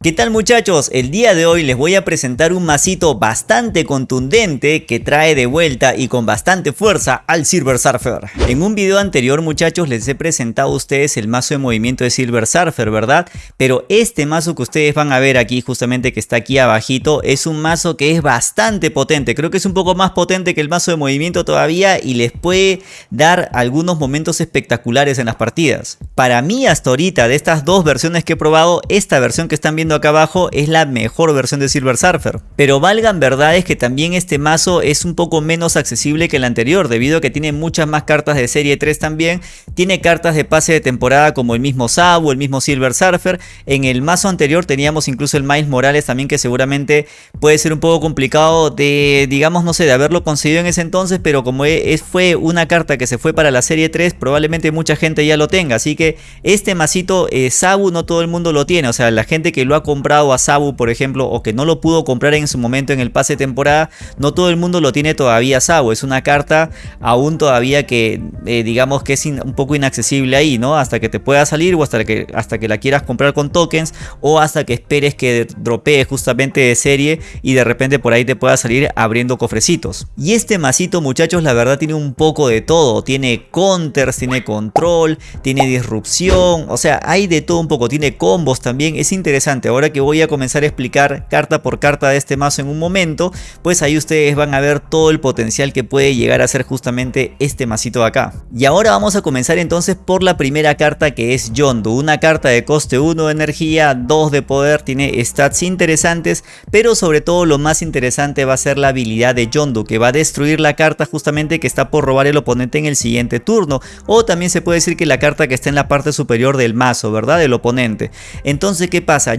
¿Qué tal muchachos? El día de hoy les voy a presentar un masito bastante contundente que trae de vuelta y con bastante fuerza al Silver Surfer. En un video anterior muchachos les he presentado a ustedes el mazo de movimiento de Silver Surfer, ¿verdad? Pero este mazo que ustedes van a ver aquí justamente que está aquí abajito es un mazo que es bastante potente. Creo que es un poco más potente que el mazo de movimiento todavía y les puede dar algunos momentos espectaculares en las partidas. Para mí hasta ahorita de estas dos versiones que he probado, esta versión que están viendo acá abajo es la mejor versión de Silver Surfer. Pero valgan verdades que también este mazo es un poco menos accesible que el anterior debido a que tiene muchas más cartas de serie 3 también. Tiene cartas de pase de temporada como el mismo Sabu, el mismo Silver Surfer. En el mazo anterior teníamos incluso el Miles Morales también que seguramente puede ser un poco complicado de, digamos, no sé, de haberlo conseguido en ese entonces. Pero como e, es, fue una carta que se fue para la serie 3, probablemente mucha gente ya lo tenga. Así que este masito eh, Sabu no todo el mundo lo tiene. O sea, la gente que lo ha comprado a Sabu, por ejemplo, o que no lo pudo comprar en su momento en el pase de temporada, no todo el mundo lo tiene todavía Sabu. Es una carta aún todavía que eh, digamos que es un poco inaccesible ahí, ¿no? Hasta que te pueda salir o hasta que, hasta que la quieras comprar con tokens o hasta que esperes que dropee justamente de serie y de repente por ahí te pueda salir abriendo cofrecitos. Y este masito muchachos la verdad tiene un poco de todo. Tiene counters, tiene control, tiene disrupción, o sea hay de todo un poco. Tiene combos también, es interesante ahora que voy a comenzar a explicar carta por carta de este mazo en un momento, pues ahí ustedes van a ver todo el potencial que puede llegar a ser justamente este masito de acá. Y ahora vamos a comenzar entonces por la primera carta que es Yondu, una carta de coste 1 de energía, 2 de poder, tiene stats interesantes, pero sobre todo lo más interesante va a ser la habilidad de Yondu, que va a destruir la carta justamente que está por robar el oponente en el siguiente turno, o también se puede decir que la carta que está en la parte superior del mazo, ¿verdad? Del oponente. Entonces, ¿qué pasa?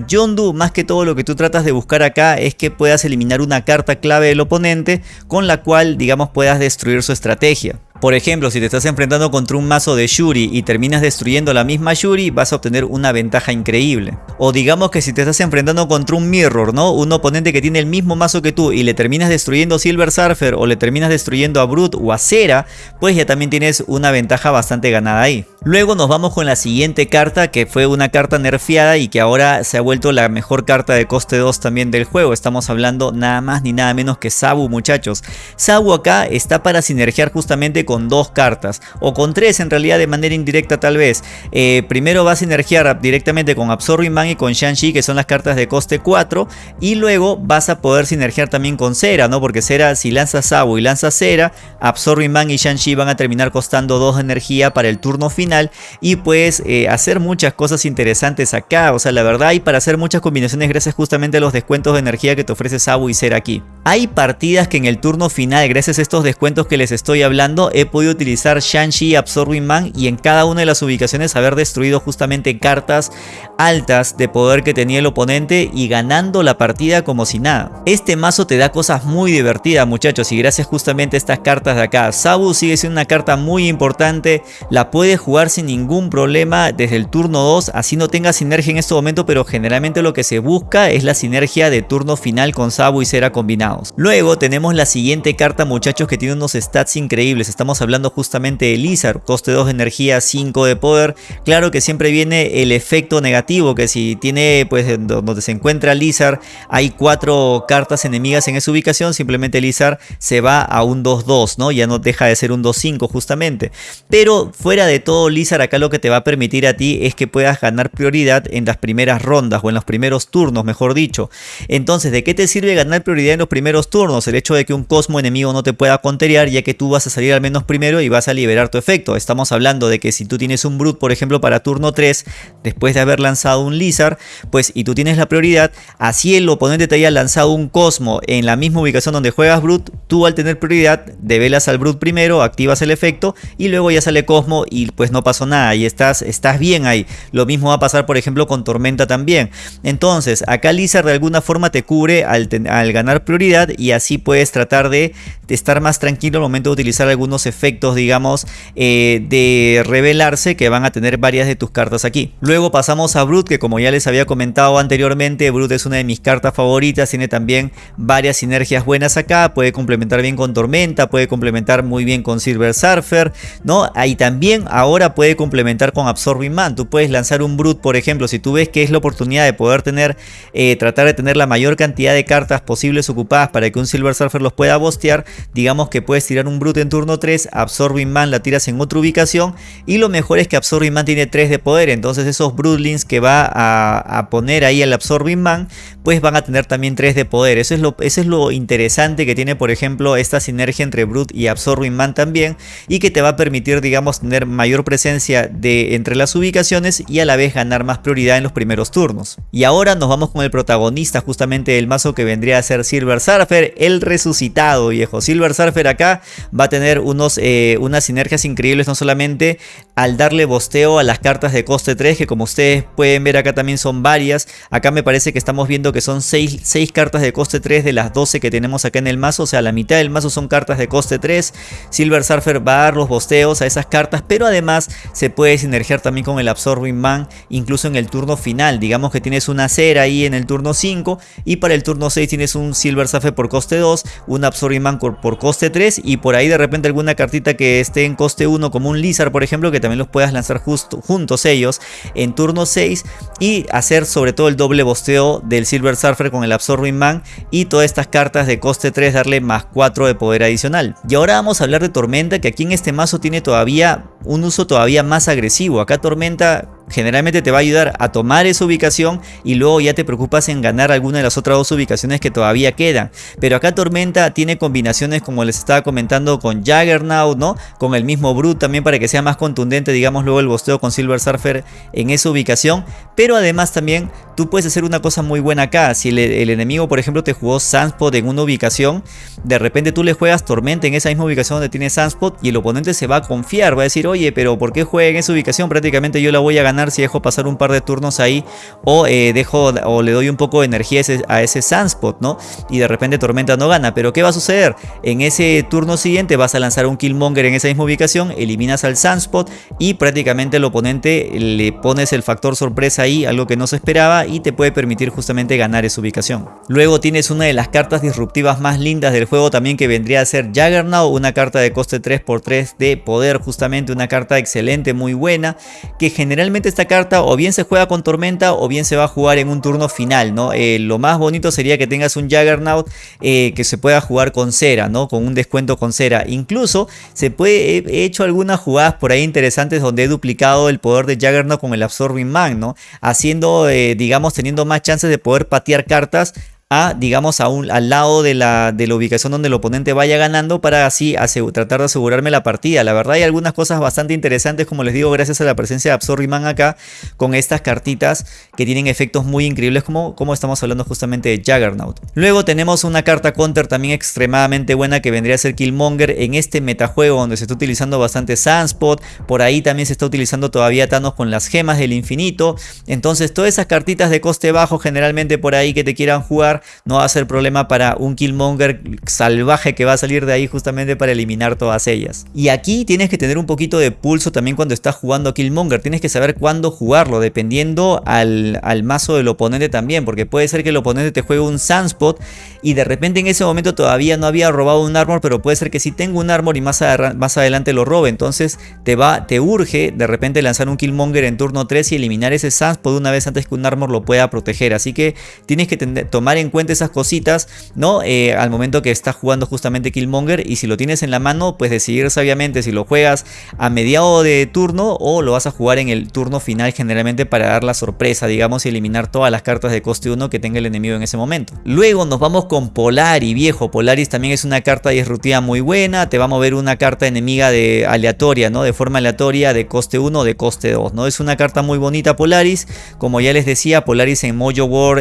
Más que todo lo que tú tratas de buscar acá es que puedas eliminar una carta clave del oponente con la cual, digamos, puedas destruir su estrategia. Por ejemplo, si te estás enfrentando contra un mazo de Shuri y terminas destruyendo la misma Shuri, vas a obtener una ventaja increíble. O digamos que si te estás enfrentando contra un Mirror, ¿no? Un oponente que tiene el mismo mazo que tú y le terminas destruyendo Silver Surfer o le terminas destruyendo a Brute o a Cera, pues ya también tienes una ventaja bastante ganada ahí. Luego nos vamos con la siguiente carta que fue una carta nerfeada y que ahora se ha vuelto la mejor carta de coste 2 también del juego. Estamos hablando nada más ni nada menos que Sabu muchachos. Sabu acá está para sinergiar justamente con dos cartas o con tres en realidad de manera indirecta tal vez. Eh, primero va a sinergiar directamente con Absorbing Man y con Shang-Chi que son las cartas de coste 4 y luego vas a poder sinergiar también con Cera, ¿no? Porque Cera si lanzas Sabu y lanzas Cera, Absorbing Man y Shang-Chi van a terminar costando 2 de energía para el turno final y puedes eh, hacer muchas cosas interesantes acá, o sea la verdad hay para hacer muchas combinaciones gracias justamente a los descuentos de energía que te ofrece Sabu y Cera aquí. Hay partidas que en el turno final gracias a estos descuentos que les estoy hablando he podido utilizar Shang-Chi Absorbing Man y en cada una de las ubicaciones haber destruido justamente cartas altas de poder que tenía el oponente y ganando la partida como si nada. Este mazo te da cosas muy divertidas muchachos y gracias justamente a estas cartas de acá. Sabu sigue siendo una carta muy importante, la puedes jugar sin ningún problema desde el turno 2, así no tenga sinergia en este momento, pero generalmente lo que se busca es la sinergia de turno final con Sabu y Cera combinados. Luego tenemos la siguiente carta muchachos que tiene unos stats increíbles, estamos hablando justamente de Lizard, coste 2 de energía, 5 de poder, claro que siempre viene el efecto negativo, que si tiene pues donde se encuentra Lizard hay 4 cartas enemigas en esa ubicación, simplemente Lizard se va a un 2-2, ¿no? Ya no deja de ser un 2-5 justamente, pero fuera de todo Lizard acá lo que te va a permitir a ti es que puedas ganar prioridad en las primeras rondas o en los primeros turnos, mejor dicho. Entonces, ¿de qué te sirve ganar prioridad en los primeros turnos? El hecho de que un Cosmo enemigo no te pueda conterear ya que tú vas a salir al menos primero y vas a liberar tu efecto. Estamos hablando de que si tú tienes un Brute, por ejemplo, para turno 3, después de haber lanzado un Lizard, pues y tú tienes la prioridad, así el oponente te haya lanzado un Cosmo en la misma ubicación donde juegas Brute, tú al tener prioridad, develas al Brute primero, activas el efecto y luego ya sale Cosmo y pues no pasó nada y estás, estás bien ahí. Lo mismo va a pasar por ejemplo con Tormenta también. Entonces acá Lizard de alguna forma te cubre al, al ganar prioridad y así puedes tratar de, de, estar más tranquilo al momento de utilizar algunos efectos, digamos, eh, de revelarse que van a tener varias de tus cartas aquí. Luego pasamos a Brute, que como ya les había comentado anteriormente, Brute es una de mis cartas favoritas, tiene también varias sinergias buenas acá, puede complementar bien con Tormenta, puede complementar muy bien con Silver Surfer, ¿no? Ahí también ahora puede complementar con Absorbing Man, tú puedes lanzar un Brute, por ejemplo, si tú ves que es la oportunidad de poder tener, eh, tratar de tener la mayor cantidad de cartas posibles ocupadas para que un Silver Surfer los pueda bostear, digamos que puedes tirar un Brute en turno 3, Absorbing Man la tiras en otra ubicación y lo mejor es que Absorbing Man tiene 3 de poder, entonces esos Broodlings que va a, poner ahí el Absorbing Man, pues van a tener también 3 de poder, eso es, lo, eso es lo interesante que tiene por ejemplo esta sinergia entre Brute y Absorbing Man también y que te va a permitir digamos tener mayor presencia de entre las ubicaciones y a la vez ganar más prioridad en los primeros turnos. Y ahora nos vamos con el protagonista justamente del mazo que vendría a ser Silver Surfer, el resucitado viejo. Silver Surfer acá va a tener unos, eh, unas sinergias increíbles no solamente al darle bosteo a las cartas de coste 3 que como ustedes pueden ver acá también son varias. Acá me parece que estamos viendo que son 6, 6 cartas de coste 3 de las 12 que tenemos acá en el mazo. O sea la mitad del mazo son cartas de coste 3. Silver Surfer va a dar los bosteos a esas cartas pero además se puede sinergiar también con el Absorbing Man incluso en el turno final. Digamos que tienes una cera ahí en el turno 5 y para el turno 6 tienes un Silver Surfer por coste 2, un Absorbing Man por coste 3 y por ahí de repente alguna cartita que esté en coste 1 como un Lizard por ejemplo que también los puedas lanzar justo, juntos ellos en turno 6 y hacer sobre todo el doble bosteo del Silver Surfer con el Absorbing Man y todas estas cartas de coste 3 darle más 4 de poder adicional. Y ahora vamos a hablar de Tormenta que aquí en este mazo tiene todavía un uso todavía más agresivo. Acá Tormenta generalmente te va a ayudar a tomar esa ubicación y luego ya te preocupas en ganar alguna de las otras dos ubicaciones que todavía quedan. Pero acá Tormenta tiene combinaciones como les estaba comentando con Jaggernaut, ¿no? Con el mismo Brute también para que sea más contundente, digamos luego el bosteo con Silver Surfer en esa ubicación. Pero además también tú puedes hacer una cosa muy buena acá. Si el, enemigo por ejemplo te jugó Sunspot en una ubicación, de repente tú le juegas Tormenta en esa misma ubicación donde tiene Sunspot y el oponente se va a confiar, va a decir, oye, pero ¿por qué juega en esa ubicación? Prácticamente yo la voy a ganar si dejo pasar un par de turnos ahí o eh, dejo o le doy un poco de energía a ese, Sunspot, ¿no? Y de repente Tormenta no gana. Pero ¿qué va a suceder? En ese turno siguiente vas a lanzar un Killmonger en esa misma ubicación, eliminas al Sunspot y prácticamente el oponente le pones el factor sorpresa ahí, algo que no se esperaba y te puede permitir justamente ganar esa ubicación. Luego tienes una de las cartas disruptivas más lindas del juego también que vendría a ser Juggernaut, una carta de coste 3x3 de poder justamente, una carta excelente, muy buena, que generalmente esta carta o bien se juega con Tormenta o bien se va a jugar en un turno final, ¿no? Eh, lo más bonito sería que tengas un Juggernaut eh, que se pueda jugar con cera, ¿no? Con un descuento con cera. Incluso se puede, he hecho algunas jugadas por ahí interesantes donde he duplicado el poder de Juggernaut con el Absorbing Man, ¿no? Haciendo, eh, digamos, teniendo más chances de poder patear cartas a, digamos, a un, al lado de la, de la ubicación donde el oponente vaya ganando para así tratar de asegurarme la partida. La verdad hay algunas cosas bastante interesantes, como les digo, gracias a la presencia de Absorbiman acá, con estas cartitas que tienen efectos muy increíbles, como, como estamos hablando justamente de Juggernaut. Luego tenemos una carta counter también extremadamente buena que vendría a ser Killmonger en este metajuego donde se está utilizando bastante Sunspot, por ahí también se está utilizando todavía Thanos con las gemas del infinito, entonces todas esas cartitas de coste bajo generalmente por ahí que te quieran jugar no va a ser problema para un Killmonger salvaje que va a salir de ahí justamente para eliminar todas ellas. Y aquí tienes que tener un poquito de pulso también cuando estás jugando Killmonger, tienes que saber cuándo jugarlo, dependiendo al, al mazo del oponente también, porque puede ser que el oponente te juegue un Sunspot y de repente en ese momento todavía no había robado un armor, pero puede ser que si tengo un armor y más, más adelante lo robe, entonces te va, te urge de repente lanzar un Killmonger en turno 3 y eliminar ese Sunspot una vez antes que un armor lo pueda proteger, así que tienes que tomar en cuenta esas cositas, ¿no? Eh, al momento que estás jugando justamente Killmonger y si lo tienes en la mano, pues decidir sabiamente si lo juegas a mediado de turno o lo vas a jugar en el turno final generalmente para dar la sorpresa, digamos, y eliminar todas las cartas de coste 1 que tenga el enemigo en ese momento. Luego nos vamos con Polari, viejo. Polaris también es una carta disruptiva muy buena, te va a mover una carta enemiga de aleatoria, ¿no? De forma aleatoria de coste 1 o de coste 2, ¿no? Es una carta muy bonita Polaris, como ya les decía, Polaris en Mojo War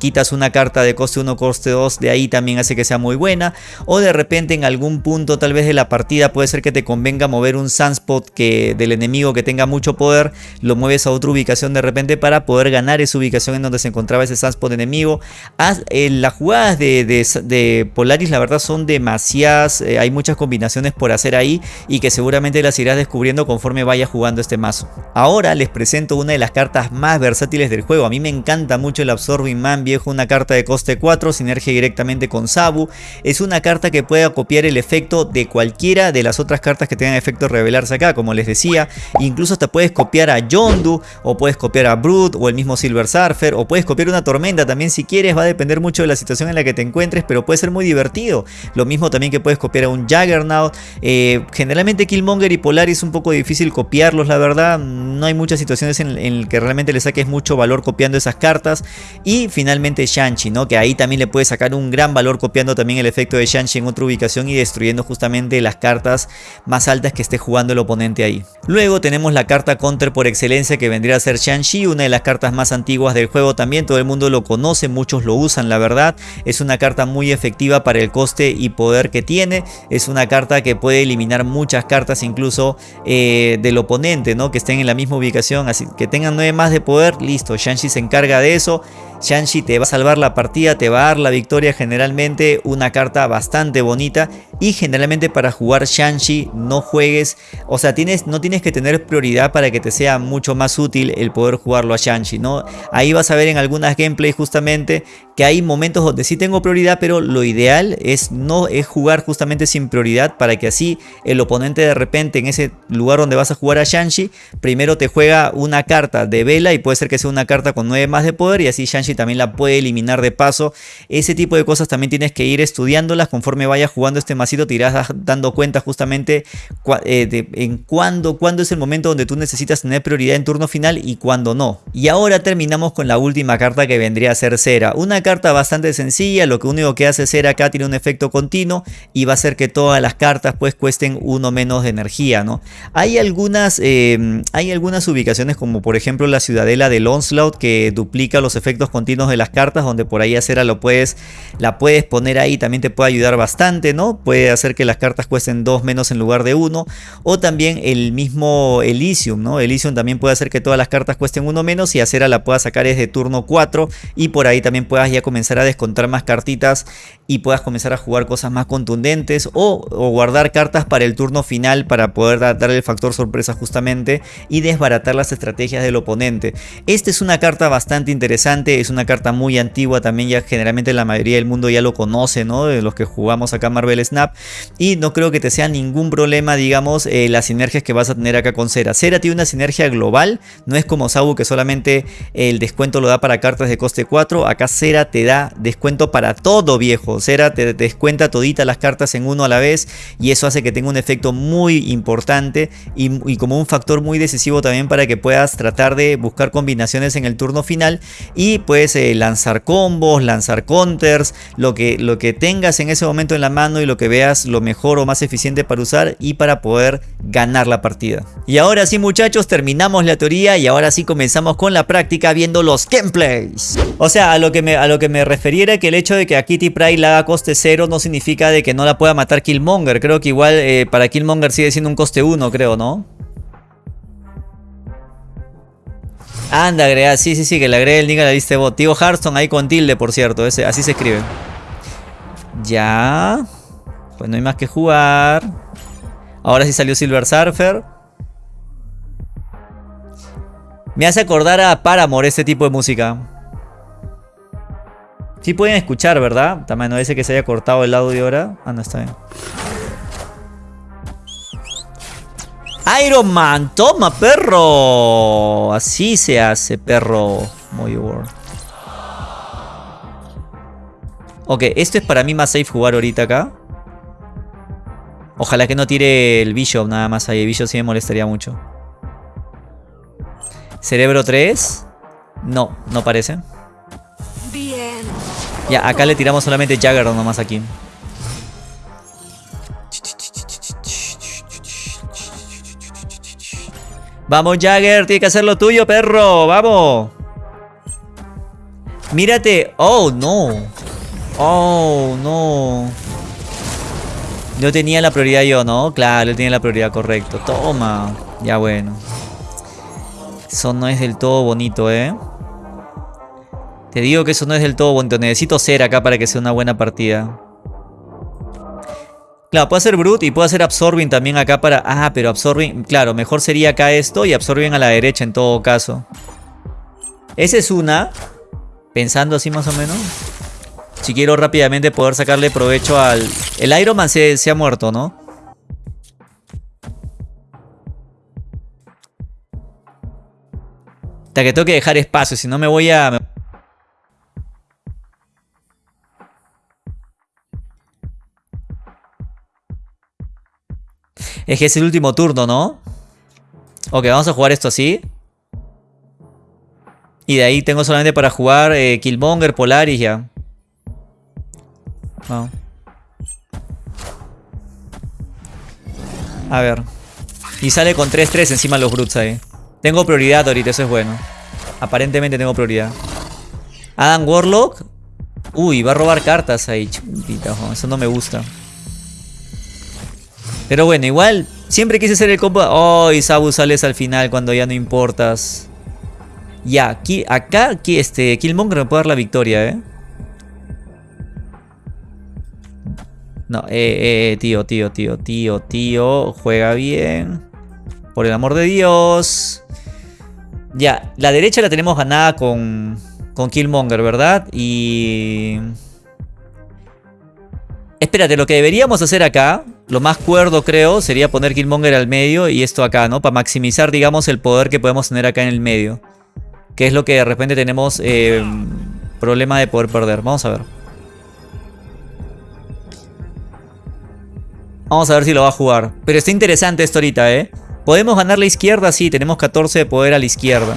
quitas una carta de coste 1, coste 2, de ahí también hace que sea muy buena. O de repente en algún punto tal vez de la partida puede ser que te convenga mover un Sunspot que, del enemigo que tenga mucho poder, lo mueves a otra ubicación de repente para poder ganar esa ubicación en donde se encontraba ese Sunspot enemigo. Eh, las jugadas de, de, Polaris la verdad son demasiadas, eh, hay muchas combinaciones por hacer ahí y que seguramente las irás descubriendo conforme vayas jugando este mazo. Ahora les presento una de las cartas más versátiles del juego, a mí me encanta mucho el Absorbing Man viejo, una carta de coste 4, sinergia directamente con Sabu. Es una carta que puede copiar el efecto de cualquiera de las otras cartas que tengan efecto revelarse acá, como les decía. Incluso hasta puedes copiar a Yondu, o puedes copiar a Brood, o el mismo Silver Surfer, o puedes copiar una tormenta también si quieres. Va a depender mucho de la situación en la que te encuentres, pero puede ser muy divertido. Lo mismo también que puedes copiar a un Juggernaut. Eh, generalmente Killmonger y Polaris es un poco difícil copiarlos, la verdad. No hay muchas situaciones en, en que realmente le saques mucho valor copiando esas cartas. Y finalmente Shanchi, ¿no? Que ahí también le puedes sacar un gran valor copiando también el efecto de Shanchi en otra ubicación y destruyendo justamente las cartas más altas que esté jugando el oponente ahí. Luego tenemos la carta counter por excelencia que vendría a ser Shang-Chi, una de las cartas más antiguas del juego también, todo el mundo lo conoce, muchos lo usan la verdad, es una carta muy efectiva para el coste y poder que tiene, es una carta que puede eliminar muchas cartas incluso eh, del oponente, ¿no? que estén en la misma ubicación, así que tengan 9 más de poder, listo, Shang-Chi se encarga de eso, Shang-Chi te va a salvar la partida, te va a dar la victoria generalmente, una carta bastante bonita y generalmente para jugar Shang-Chi no juegues, o sea, tienes, no tienes que tener prioridad para que te sea mucho más útil el poder jugarlo a Shang-Chi, ¿no? Ahí vas a ver en algunas gameplays justamente que hay momentos donde sí tengo prioridad, pero lo ideal es no es jugar justamente sin prioridad para que así el oponente de repente en ese lugar donde vas a jugar a Shang-Chi, primero te juega una carta de vela y puede ser que sea una carta con 9 más de poder y así Shang-Chi también la puede eliminar de paso. Ese tipo de cosas también tienes que ir estudiándolas conforme vayas jugando este masito, te irás dando cuenta justamente eh, en cuándo, cuándo es el momento donde tú necesitas tener prioridad en turno final y cuándo no. Y ahora terminamos con la última carta que vendría a ser Cera. Una carta bastante sencilla, lo que único que hace Cera acá tiene un efecto continuo y va a hacer que todas las cartas pues cuesten uno menos de energía, ¿no? Hay algunas, em, hay algunas ubicaciones como por ejemplo la ciudadela del Onslaught que duplica los efectos continuos de las cartas donde por ahí a Cera lo puedes, la puedes poner ahí, también te puede ayudar bastante, ¿no? Puede hacer que las cartas cuesten dos menos en lugar de uno o también el mismo Elysium, ¿no? Elysium también puede hacer que todas las cartas cuesten uno menos y a Cera la puedas sacar desde turno 4 y por ahí también puedas ya comenzar a descontar más cartitas y puedas comenzar a jugar cosas más contundentes o, guardar cartas para el turno final para poder dar el factor sorpresa justamente y desbaratar las estrategias del oponente. Esta es una carta bastante interesante, es una carta muy antigua, también ya generalmente la mayoría del mundo ya lo conoce, ¿no? De los que jugamos acá Marvel Snap y no creo que te sea ningún problema, digamos, eh, las sinergias que vas a tener acá con Cera. Cera tiene una sinergia global, no es como Sabu que solamente el descuento lo da para cartas de coste 4, acá Cera te da descuento para todo viejo, Cera te descuenta todita las cartas en uno a la vez y eso hace que tenga un efecto muy importante y, como un factor muy decisivo también para que puedas tratar de buscar combinaciones en el turno final y puedes eh, lanzar combos, lanzar counters, lo que, lo que tengas en ese momento en la mano y lo que veas lo mejor o más eficiente para usar y para poder ganar la partida. Y ahora sí muchachos terminamos la teoría y ahora sí comenzamos con la práctica viendo los gameplays. O sea, a lo que me, a lo que me que el hecho de que a Kitty Pryde la haga coste 0 no significa de que no la pueda matar Killmonger. Creo que igual eh, para Killmonger sigue siendo un coste 1, creo, ¿no? Anda, agrega, sí, sí, sí, que le agregue el a la lista de bot. Tío Hearthstone ahí con tilde, por cierto, ese, así se escribe. Ya. Pues no hay más que jugar. Ahora sí salió Silver Surfer. Me hace acordar a Paramore este tipo de música. Sí pueden escuchar, ¿verdad? También no dice que se haya cortado el audio ahora. Ah, no, está bien. Iron Man, toma perro. Así se hace, perro. Muy bueno. Ok, esto es para mí más safe jugar ahorita acá. Ojalá que no tire el Bishop nada más ahí. El Bishop sí me molestaría mucho. Cerebro 3. No, no parece. Ya, acá le tiramos solamente Jagger nomás aquí. Vamos Jagger, tiene que hacer lo tuyo, perro. Vamos. Mírate. Oh, no. Oh, no. No tenía la prioridad yo, ¿no? Claro, él la prioridad correcto. Toma. Ya bueno. Eso no es del todo bonito, ¿eh? Te digo que eso no es del todo bonito. Necesito ser acá para que sea una buena partida. Claro, puedo hacer Brute y puedo hacer Absorbing también acá para... Ah, pero Absorbing... Claro, mejor sería acá esto y Absorbing a la derecha en todo caso. Esa es una. Pensando así más o menos. Si quiero rápidamente poder sacarle provecho al... El Iron Man se, se ha muerto, ¿no? Hasta que tengo que dejar espacio, si no me voy a... Es que es el último turno, ¿no? Ok, vamos a jugar esto así. Y de ahí tengo solamente para jugar eh, Killmonger, Polaris ya. A ver. Y sale con 3-3 encima los Brutes ahí. Tengo prioridad ahorita, eso es bueno. Aparentemente tengo prioridad. Adam Warlock. Uy, va a robar cartas ahí. Chumpita, eso no me gusta. Pero bueno, igual. Siempre quise hacer el combo. Oh, y Sabu sales al final cuando ya no importas. Ya, aquí, acá, aquí, este, Killmonger me puede dar la victoria, ¿eh? No, eh, eh, tío, tío, tío, tío, tío. Juega bien. Por el amor de Dios. Ya, la derecha la tenemos ganada con, con Killmonger, ¿verdad? Y... Espérate, lo que deberíamos hacer acá, lo más cuerdo creo, sería poner Killmonger al medio y esto acá, ¿no? Para maximizar, digamos, el poder que podemos tener acá en el medio. Que es lo que de repente tenemos eh, problema de poder perder. Vamos a ver. Vamos a ver si lo va a jugar. Pero está interesante esto ahorita, ¿eh? ¿Podemos ganar la izquierda? Sí, tenemos 14 de poder a la izquierda.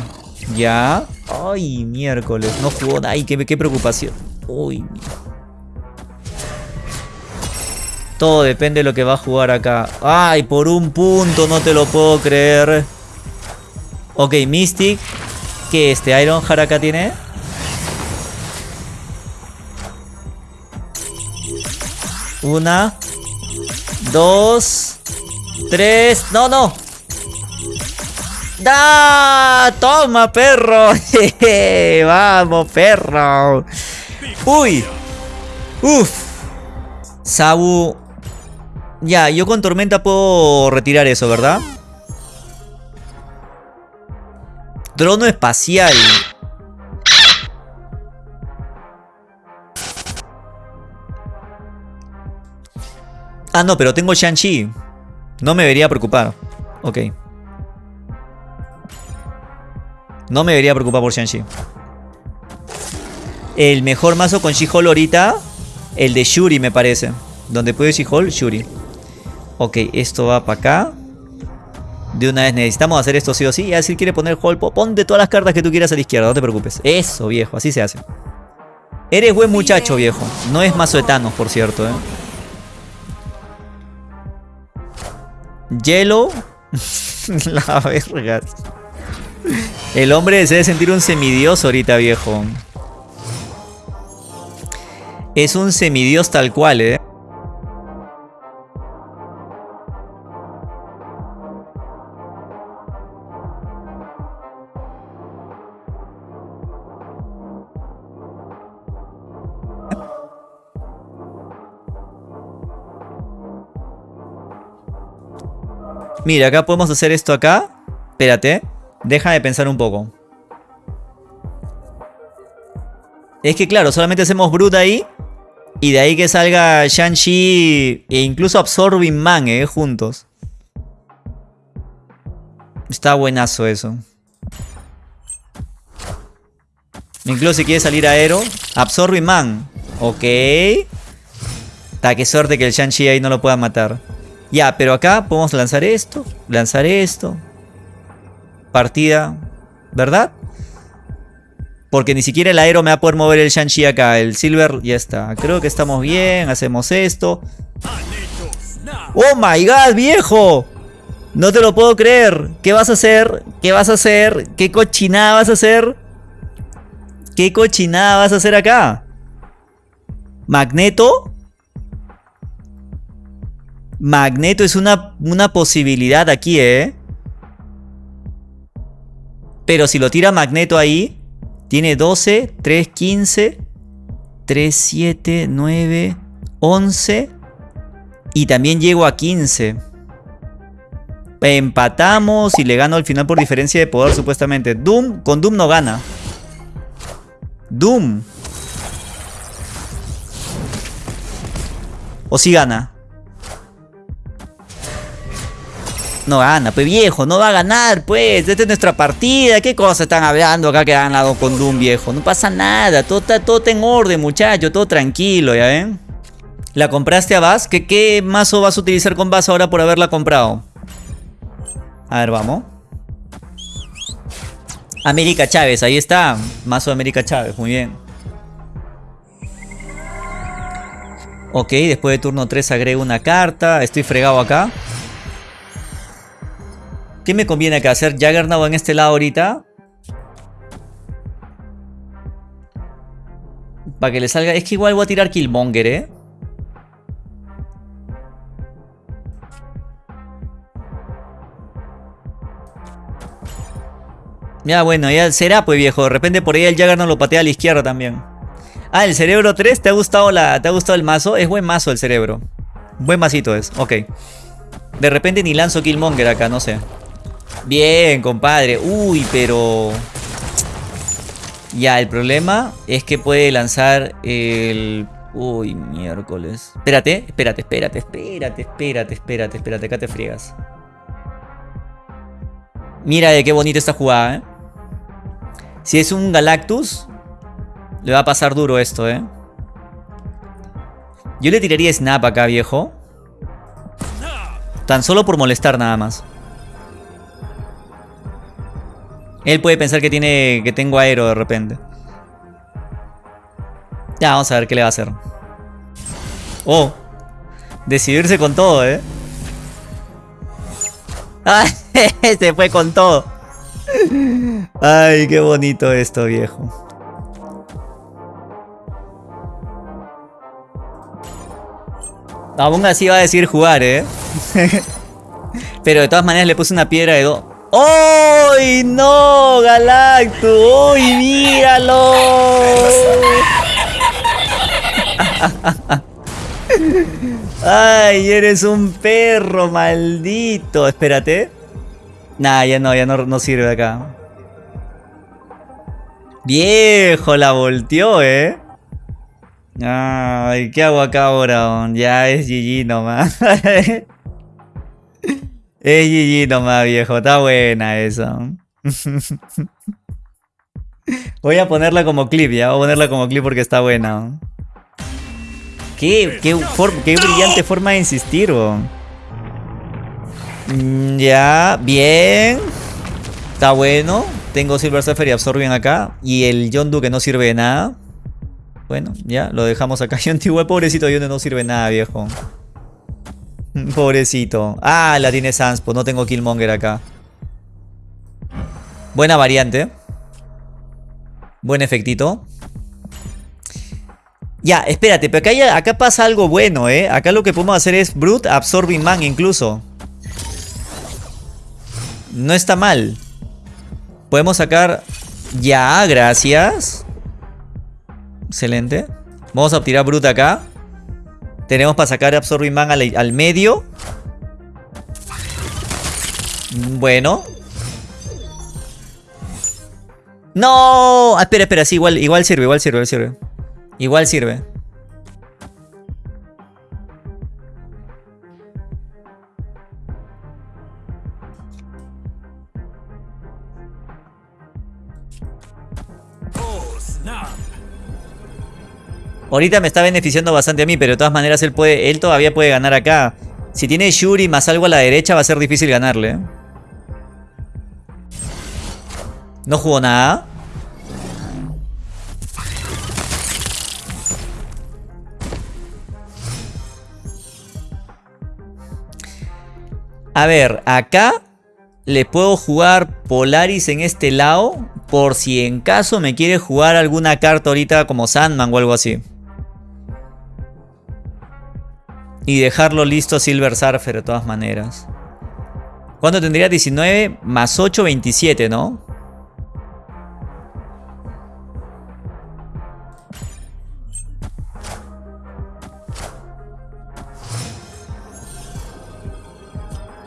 ¿Ya? Ay, miércoles. No jugó. Ay, qué, qué preocupación. Uy, Todo depende de lo que va a jugar acá. Ay, por un punto, no te lo puedo creer. Ok, Mystic. ¿Qué este Iron acá tiene? Una. Dos. Tres. No, no. ¡Da! ¡Toma, perro! ¡Vamos, perro! ¡Uy! ¡Uf! Sabu... Ya, yo con tormenta puedo retirar eso, ¿verdad? Trono espacial. Ah, no, pero tengo Shang-Chi. No me debería preocupar. Ok. No me debería preocupar por Shang-Chi. El mejor mazo con She-Hulk ahorita. El de Shuri, me parece. Donde puede She-Hulk, Shuri. Ok, esto va para acá. De una vez necesitamos hacer esto sí o sí. Y si quiere poner Hulk, ponte todas las cartas que tú quieras a la izquierda. No te preocupes. Eso, viejo. Así se hace. Eres buen muchacho, viejo. No es mazo de Thanos, por cierto, eh. Hielo. La verga. El hombre se debe sentir un semidios ahorita, viejo. Es un semidios tal cual, ¿eh? Mira, acá podemos hacer esto acá. Espérate. Deja de pensar un poco. Es que claro, solamente hacemos Brute ahí. Y de ahí que salga Shang-Chi e incluso Absorbing Man, eh, juntos. Está buenazo eso. Incluso si quiere salir Aero. Absorbing Man. Ok. Ta, qué suerte que el Shang-Chi ahí no lo pueda matar. Ya, pero acá podemos lanzar esto, lanzar esto. Partida, ¿verdad? Porque ni siquiera el aero me va a poder mover el Shang-Chi acá. El Silver ya está. Creo que estamos bien. Hacemos esto. ¡Oh, my God, viejo! No te lo puedo creer. ¿Qué vas a hacer? ¿Qué vas a hacer? ¿Qué cochinada vas a hacer? ¿Qué cochinada vas a hacer acá? ¿Magneto? Magneto es una, una posibilidad aquí, ¿eh? Pero si lo tira Magneto ahí, tiene 12, 3, 15, 3, 7, 9, 11 y también llego a 15. Empatamos y le gano al final por diferencia de poder supuestamente. Doom, con Doom no gana. Doom. ¿O si gana? No gana, pues viejo, no va a ganar, pues. Esta es nuestra partida. ¿Qué cosa están hablando acá que han ganado con Doom, viejo? No pasa nada, todo está, todo en orden, muchacho, todo tranquilo, ¿ya ven? ¿La compraste a Bass? ¿Qué, ¿Qué mazo vas a utilizar con Bass ahora por haberla comprado? A ver, vamos. América Chávez, ahí está. Mazo de América Chávez, muy bien. Ok, después de turno 3 agrego una carta. Estoy fregado acá. ¿Qué me conviene acá? ¿Hacer Juggernaut en este lado ahorita? Para que le salga... Es que igual voy a tirar Killmonger, ¿eh? Ya, bueno, ya será pues viejo. De repente por ahí el Juggernaut lo patea a la izquierda también. Ah, el cerebro 3, ¿te ha gustado la. ¿Te ha gustado el mazo? Es buen mazo el cerebro. Buen masito es, ok. De repente ni lanzo Killmonger acá, no sé. Bien, compadre. Uy, pero... Ya, el problema es que puede lanzar el... Uy, miércoles. Espérate, espérate, espérate, espérate, espérate, espérate, espérate. Acá te friegas. Mira de qué bonita esta jugada, ¿eh? Si es un Galactus, le va a pasar duro esto, ¿eh? Yo le tiraría Snap acá, viejo. Tan solo por molestar nada más. Él puede pensar que tiene que tengo aero de repente. Ya, vamos a ver qué le va a hacer. Oh. Decidirse con todo, ¿eh? ¡Ay! Se fue con todo. Ay, qué bonito esto, viejo. Aún así va a decir jugar, ¿eh? Pero de todas maneras le puse una piedra de dos. ¡Uy, no! ¡Galactus! ¡Uy, míralo! ¡Ay, eres un perro maldito! Espérate. Nah, ya no, ya no, no sirve acá. Viejo, la volteó, ¿eh? Ay, ¿qué hago acá ahora? Ya es GG nomás. Es GG nomás, viejo. Está buena eso. Voy a ponerla como clip, ya. Voy a ponerla como clip porque está buena. Qué, qué, brillante forma de insistir, mm, Ya, bien. Está bueno. Tengo Silver Surfer y Absorbion acá. Y el Yondu que no sirve de nada. Bueno, ya, lo dejamos acá. Yondu, pobrecito Yondu no sirve de nada, viejo. Pobrecito. Ah, la tiene Sanspo. No tengo Killmonger acá. Buena variante. Buen efectito. Ya, espérate, pero acá, acá pasa algo bueno, ¿eh? Acá lo que podemos hacer es Brute Absorbing Man incluso. No está mal. Podemos sacar... Ya, gracias. Excelente. Vamos a tirar Brute acá. Tenemos para sacar Absorbing Man al, medio. Bueno. ¡No! Ah, espera, espera, sí, igual, igual sirve, igual sirve, igual sirve. Igual sirve. Ahorita me está beneficiando bastante a mí, pero de todas maneras él, puede, él todavía puede ganar acá. Si tiene Shuri más algo a la derecha va a ser difícil ganarle. ¿eh? No jugó nada. A ver, acá le puedo jugar Polaris en este lado Por si en caso me quiere jugar alguna carta ahorita como Sandman o algo así. Y dejarlo listo Silver Surfer de todas maneras. ¿Cuánto tendría? 19 más 8, 27, ¿no?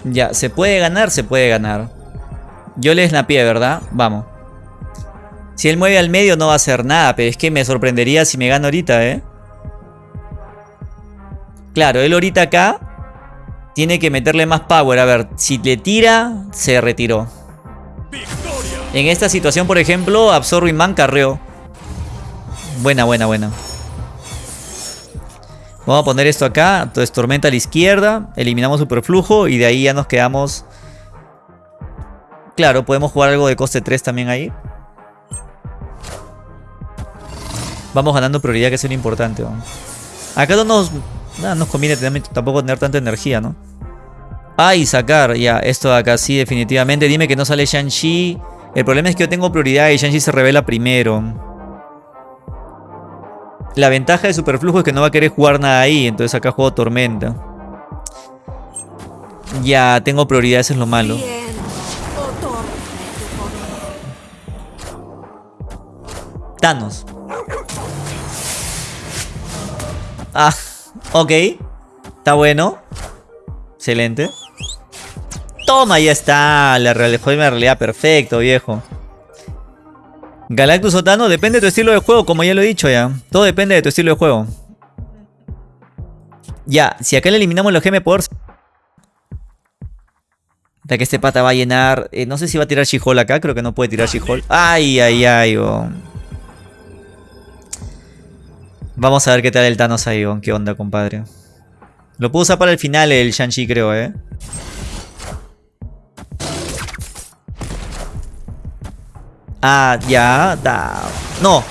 Ya, se puede ganar, se puede ganar. Yo le snapié, ¿verdad? Vamos. Si él mueve al medio no va a hacer nada, pero es que me sorprendería si me gana ahorita, ¿eh? Claro, él ahorita acá tiene que meterle más power. A ver, si le tira, se retiró. En esta situación, por ejemplo, Absorbing Man carreó. Buena, buena, buena. Vamos a poner esto acá. Entonces, tormenta a la izquierda. Eliminamos superflujo. Y de ahí ya nos quedamos... Claro, podemos jugar algo de coste 3 también ahí. Vamos ganando prioridad, que es lo importante. Acá no nos Nada, nos conviene tampoco tener tanta energía, ¿no? Ay, sacar, ya, esto de acá sí, definitivamente. Dime que no sale Shang-Chi. El problema es que yo tengo prioridad y Shang-Chi se revela primero. La ventaja de Superflujo es que no va a querer jugar nada ahí, entonces acá juego Tormenta. Ya, tengo prioridad, eso es lo malo. Thanos. Ah. Ok. Está bueno. Excelente. Toma, ya está. La realidad perfecto, viejo. Galactus Otano, depende de tu estilo de juego, como ya lo he dicho ya. Todo depende de tu estilo de juego. Ya, si acá le eliminamos los GM Power... Hasta que este pata va a llenar... Eh, no sé si va a tirar she acá, creo que no puede tirar she Ay, ay, ay, Vamos a ver qué tal el Thanos ahí, qué onda, compadre. Lo puedo usar para el final el Shang-Chi, creo, ¿eh? Ah, ya, da. No.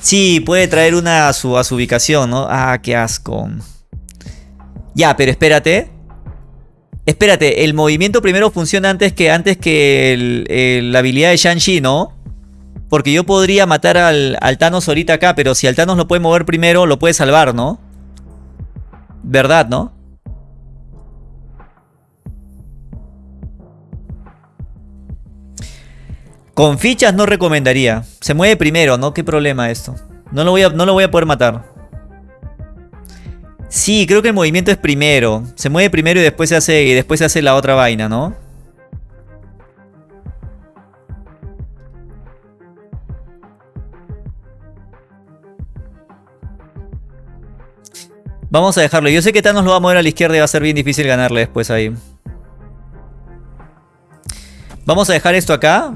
Sí, puede traer una a su, su ubicación, ¿no? Ah, qué asco. Ya, pero espérate. Espérate, el movimiento primero funciona antes que, antes que la habilidad de Shang-Chi, ¿no? Porque yo podría matar al, Thanos ahorita acá, pero si al Thanos lo puede mover primero, lo puede salvar, ¿no? ¿Verdad, no? Con fichas no recomendaría. Se mueve primero, ¿no? ¿Qué problema esto? No lo voy a, no lo voy a poder matar. Sí, creo que el movimiento es primero. Se mueve primero y después se hace, y después se hace la otra vaina, ¿no? Vamos a dejarlo. Yo sé que Thanos lo va a mover a la izquierda y va a ser bien difícil ganarle después ahí. Vamos a dejar esto acá.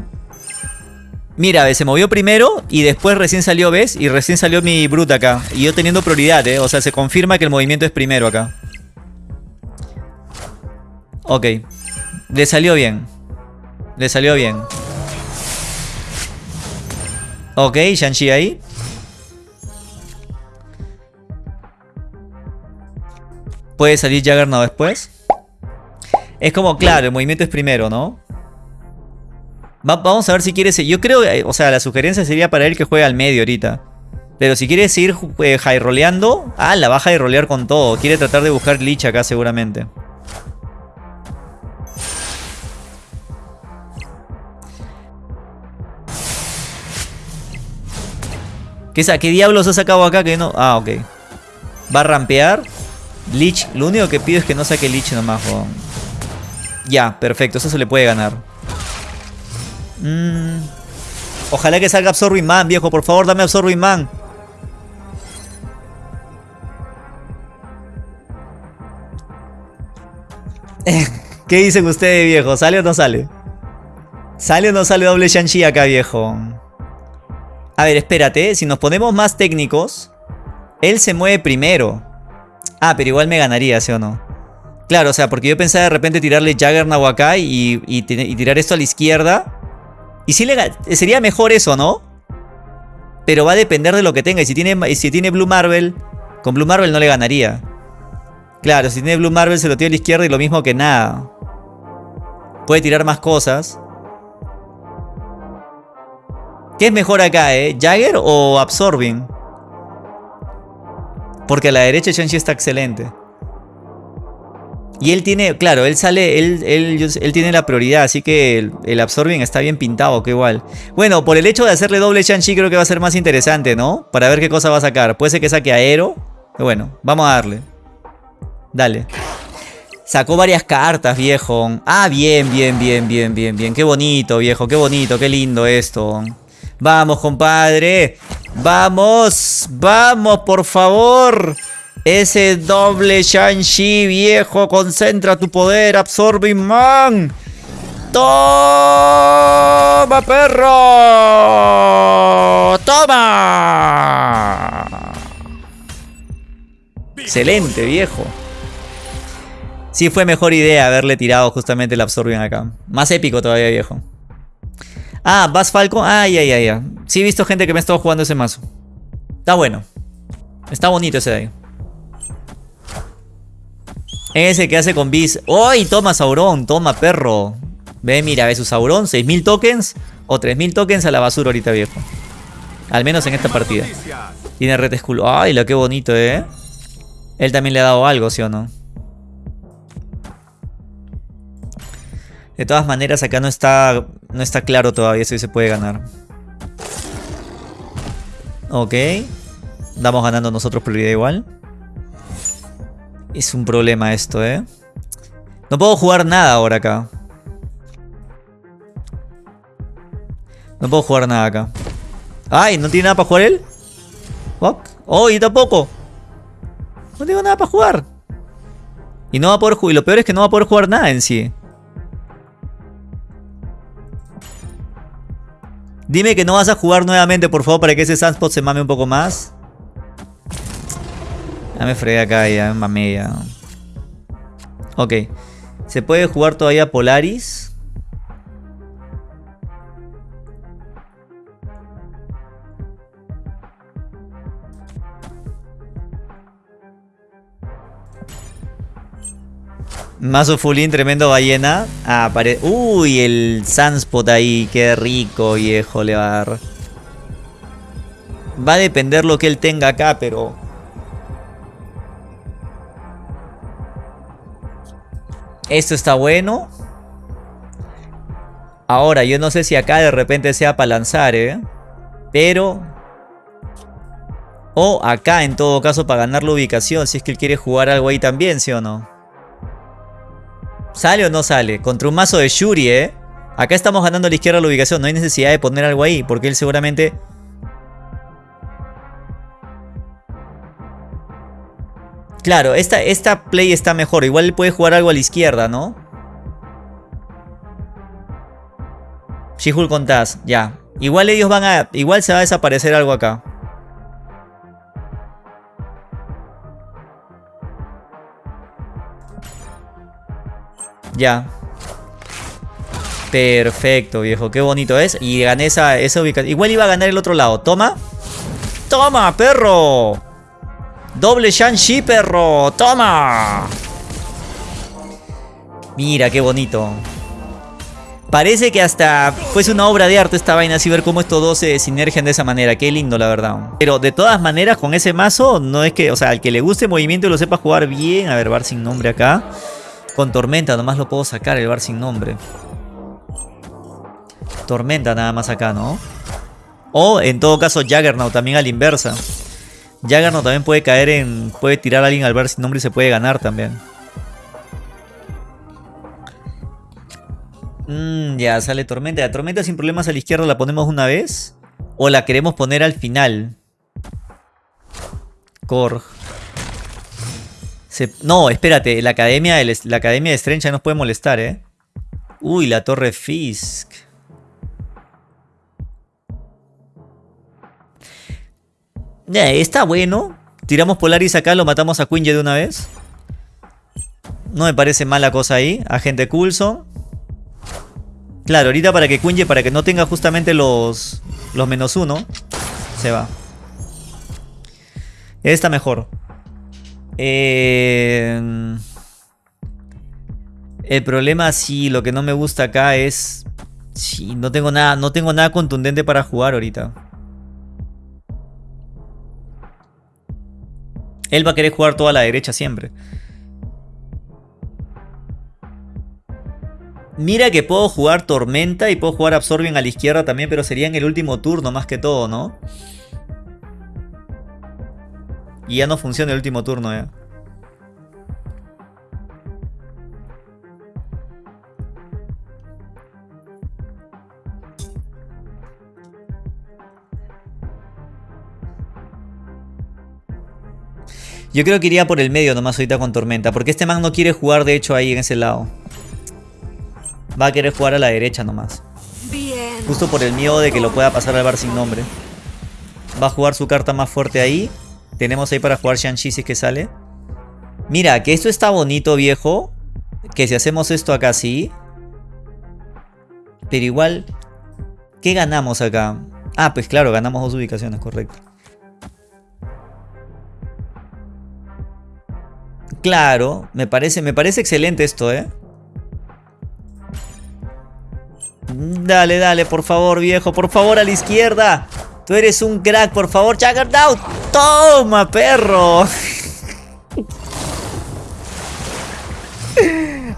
Mira, se movió primero y después recién salió, ¿ves? Y recién salió mi Brute acá. Y yo teniendo prioridad, ¿eh? O sea, se confirma que el movimiento es primero acá. Ok. Le salió bien. Le salió bien. Ok, Shang-Chi ahí. Puede salir Juggernaut después. Es como, claro, el movimiento es primero, ¿no? Vamos a ver si quiere... Yo creo, eh, o sea, la sugerencia sería para él que juegue al medio ahorita. Pero si quiere seguir eh, high roleando... Ah, la baja de rolear con todo. Quiere tratar de buscar glitch acá seguramente. ¿Qué, ¿Qué diablos ha sacado acá que no...? Ah, ok. Va a rampear. Lich, lo único que pido es que no saque Lich nomás, Ya, perfecto, eso se le puede ganar. Mm. Ojalá que salga Absorbing Man, viejo. Por favor, dame Absorbing Man. ¿Qué dicen ustedes, viejo? ¿Sale o no sale? ¿Sale o no sale doble Shang-Chi acá, viejo? A ver, espérate. Si nos ponemos más técnicos, él se mueve primero. Ah, pero igual me ganaría, ¿sí o no? Claro, o sea, porque yo pensaba de repente tirarle Jaggernaut acá y, tirar esto a la izquierda. Y sí le, sería mejor eso, ¿no? Pero va a depender de lo que tenga. Y si tiene, si tiene Blue Marvel, con Blue Marvel no le ganaría. Claro, si tiene Blue Marvel se lo tira a la izquierda y lo mismo que nada. Puede tirar más cosas. ¿Qué es mejor acá, eh? ¿Jagger o Absorbing? Porque a la derecha Shang-Chi está excelente. Y él tiene, claro, él sale, él, él, tiene la prioridad, así que el, el, Absorbing está bien pintado, que igual. Bueno, por el hecho de hacerle doble Shang-Chi creo que va a ser más interesante, ¿no? Para ver qué cosa va a sacar. Puede ser que saque Aero. Bueno, vamos a darle. Dale. Sacó varias cartas, viejo. Ah, bien, bien, bien, bien, bien, bien. Qué bonito, viejo, qué bonito, qué lindo esto. Vamos, compadre. Vamos, vamos, por favor. Ese doble Shang-Chi, viejo, concentra tu poder, Absorbing Man. ¡Toma, perro! ¡Toma! Excelente, viejo. Sí fue mejor idea haberle tirado justamente el Absorbing acá. Más épico todavía, viejo. Ah, Bass Falcon. Ay, ay, ay, ay. Sí he visto gente que me ha estado jugando ese mazo. Está bueno. Está bonito ese de ahí. Ese que hace con bis. ¡Uy! Toma Sauron, toma perro. Ve, mira, ve su Sauron. 6.000 tokens o 3.000 tokens a la basura ahorita, viejo. Al menos en esta partida. Tiene red skull. ¡Ay, lo que bonito, eh! Él también le ha dado algo, ¿sí o no? De todas maneras, acá no está, no está claro todavía si se puede ganar. Ok. Damos ganando nosotros prioridad igual. Es un problema esto, ¿eh? No puedo jugar nada ahora acá. No puedo jugar nada acá. ¡Ay! ¿No tiene nada para jugar él? ¿Fuck? ¡Oh! Y tampoco. No tengo nada para jugar. Y no va a poder jugar. Y lo peor es que no va a poder jugar nada en sí. Dime que no vas a jugar nuevamente, por favor, para que ese Sunspot se mame un poco más. Ya me fregué acá, ya me mamé ya. Ok. Se puede jugar todavía Polaris. Mazo Fulín, tremendo ballena. Ah, pare... Uy, el Sunspot ahí. Qué rico, viejo, le va a. Va a depender lo que él tenga acá, pero... Esto está bueno. Ahora, yo no sé si acá de repente sea para lanzar, ¿eh? Pero... O acá, en todo caso, para ganar la ubicación. Si es que él quiere jugar algo ahí también, ¿sí o no? ¿Sale o no sale? Contra un mazo de Shuri, ¿eh? Acá estamos ganando a la izquierda la ubicación. No hay necesidad de poner algo ahí. Porque él seguramente Claro, esta, esta play está mejor. Igual puede jugar algo a la izquierda, ¿no? She-Hulk con Taz, ya. Igual ellos van a... Igual se va a desaparecer algo acá. Ya. Perfecto, viejo. Qué bonito es. Y gané esa, esa ubicación. Igual iba a ganar el otro lado. Toma. ¡Toma, perro! Doble Shang-Chi, perro. ¡Toma! Mira, qué bonito. Parece que hasta fuese una obra de arte esta vaina, así ver cómo estos dos se sinergian de esa manera. Qué lindo, la verdad. Pero de todas maneras, con ese mazo, no es que, o sea, al que le guste movimiento y lo sepa jugar bien. A ver, bar sin nombre acá. Con Tormenta, nomás lo puedo sacar, el bar sin nombre. Tormenta nada más acá, ¿no? O, en todo caso, Juggernaut también a la inversa. Jaggernaut también puede caer en... Puede tirar a alguien al ver sin nombre y se puede ganar también. Mmm, ya, sale Tormenta. La Tormenta sin problemas a la izquierda la ponemos una vez. O la queremos poner al final. Korg. No, espérate. La academia, de... la academia de Strange nos puede molestar, ¿eh? Uy, la torre Fisk. Está bueno. Tiramos Polaris acá, lo matamos a Quinje de una vez. No me parece mala cosa ahí. Agente Coulson. Claro, ahorita para que Quinje, para que no tenga justamente los, los menos uno, se va. Está mejor. el problema, sí, lo que no me gusta acá es Sí, no tengo nada, no tengo nada contundente para jugar ahorita. Él va a querer jugar toda la derecha siempre. Mira que puedo jugar Tormenta y puedo jugar Absorbion a la izquierda también, pero sería en el último turno más que todo, ¿no? Y ya no funciona el último turno, ya. Yo creo que iría por el medio nomás ahorita con Tormenta. Porque este man no quiere jugar de hecho ahí en ese lado. Va a querer jugar a la derecha nomás. Justo por el miedo de que lo pueda pasar al bar sin nombre. Va a jugar su carta más fuerte ahí. Tenemos ahí para jugar Shang-Chi si es que sale. Mira, que esto está bonito, viejo. Que si hacemos esto acá sí. Pero igual, ¿qué ganamos acá? Ah, pues claro, ganamos dos ubicaciones, correcto. Claro, me parece, me parece excelente esto, ¿eh? Dale, dale, por favor, viejo, por favor, a la izquierda. Tú eres un crack, por favor, Juggernaut. Toma, perro.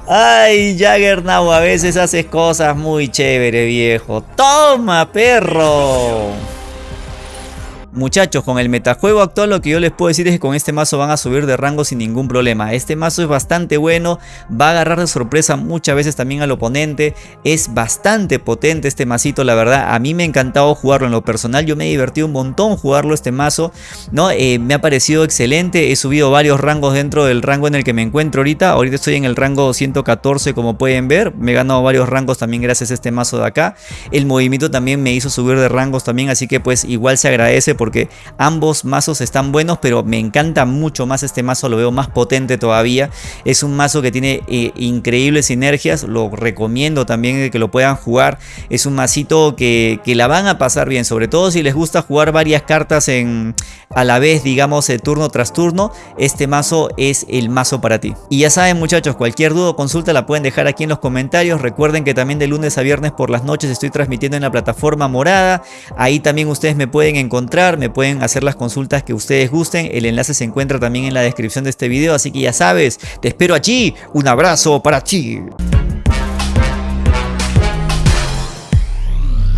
Ay, Juggernaut, a veces haces cosas muy chévere, viejo. Toma, perro. Muchachos, con el metajuego actual lo que yo les puedo decir es que con este mazo van a subir de rango sin ningún problema. Este mazo es bastante bueno, va a agarrar de sorpresa muchas veces también al oponente. Es bastante potente este masito, la verdad. A mí me ha encantado jugarlo en lo personal, yo me he divertido un montón jugarlo este mazo. ¿no? Eh, me ha parecido excelente, he subido varios rangos dentro del rango en el que me encuentro ahorita. Ahorita estoy en el rango 114 como pueden ver, me he ganado varios rangos también gracias a este mazo de acá. El movimiento también me hizo subir de rangos también, así que pues igual se agradece porque ambos mazos están buenos, pero me encanta mucho más este mazo, lo veo más potente todavía. Es un mazo que tiene eh, increíbles sinergias, lo recomiendo también que lo puedan jugar. Es un masito que, la van a pasar bien, sobre todo si les gusta jugar varias cartas en, a la vez, digamos, de turno tras turno. Este mazo es el mazo para ti. Y ya saben muchachos, cualquier duda o consulta la pueden dejar aquí en los comentarios. Recuerden que también de lunes a viernes por las noches estoy transmitiendo en la plataforma morada. Ahí también ustedes me pueden encontrar, me pueden hacer las consultas que ustedes gusten. El enlace se encuentra también en la descripción de este video, así que ya sabes, te espero allí. Un abrazo para ti.